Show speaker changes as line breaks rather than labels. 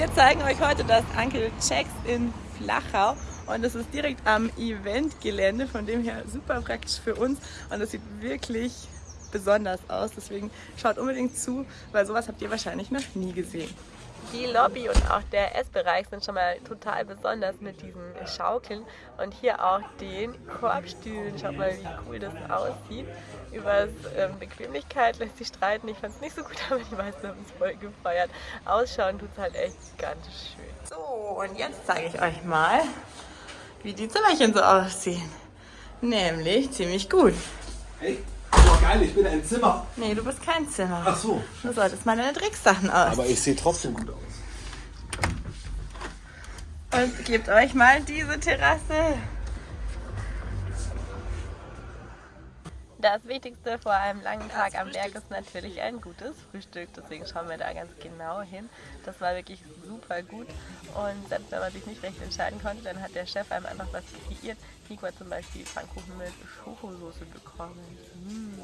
Wir zeigen euch heute das Uncle Checks in Flachau und es ist direkt am Eventgelände, von dem her super praktisch für uns und es sieht wirklich besonders aus, deswegen schaut unbedingt zu, weil sowas habt ihr wahrscheinlich noch nie gesehen. Die Lobby und auch der Essbereich sind schon mal total besonders mit diesen Schaukeln und hier auch den Korbstühlen. Schaut mal, wie cool das aussieht. Über ähm, Bequemlichkeit lässt sich streiten. Ich fand es nicht so gut, aber die meisten haben es voll gefeiert. Ausschauen tut es halt echt ganz schön. So, und jetzt zeige ich euch mal, wie die Zimmerchen so aussehen. Nämlich ziemlich gut.
Hey, geil, ich bin ein Zimmer.
Nee, du bist kein Zimmer.
Ach so.
Du solltest mal deine Drecksachen aus.
Aber ich sehe trotzdem gut aus.
Und gebt euch mal diese Terrasse. Das Wichtigste vor einem langen Tag am Berg ist natürlich ein gutes Frühstück. Deswegen schauen wir da ganz genau hin. Das war wirklich super gut. Und selbst wenn man sich nicht recht entscheiden konnte, dann hat der Chef einem einfach was kreiert. Nico hat zum Beispiel Pfannkuchen mit Schokosoße bekommen. Mmh.